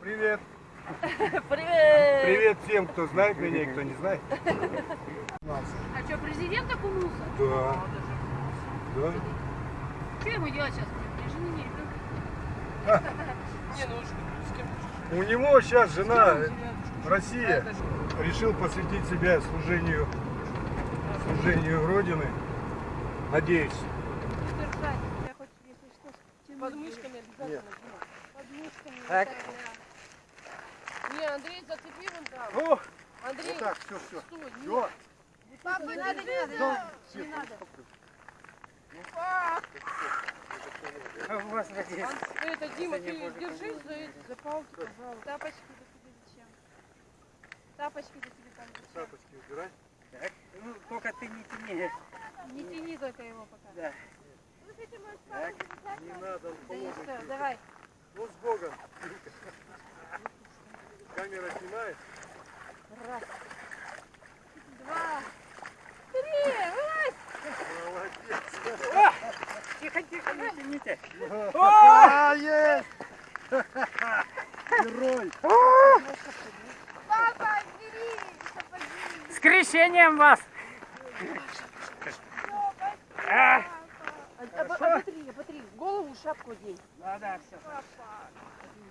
Привет! Привет! Привет всем, кто знает меня и кто не знает. А что, президент окунулся? Да. Да. Что ему делать сейчас? Мне жены не ребенка. Не, ну с кем У него сейчас жена Россия. Решил посвятить себя служению, служению Родины. Надеюсь под мышками обязательно. Под мышками. Так. Не, Андрей, зацепи вон там. О, Андрей, вот так, все, все. стой. Все. Папа, не надо, не надо. Не надо. Ан- Это, Дима, ты держись за, эти- за палки, пожалуйста. Тапочки до тебе зачем? Тапочки до тебе там зачем? Тапочки убирай. Ну, только ты не тяни. Не тяни только его пока. Да. Не надо, он Да и поможет. все, давай. Ну, с Богом. Камера снимает. Раз. Два. Три. Вылазь. Молодец. Тихо, тихо, не тяните. А, есть! Герой! Папа, бери. С крещением вас! А, а, оботри, оботри. Голову, шапку одень. Да, да, все.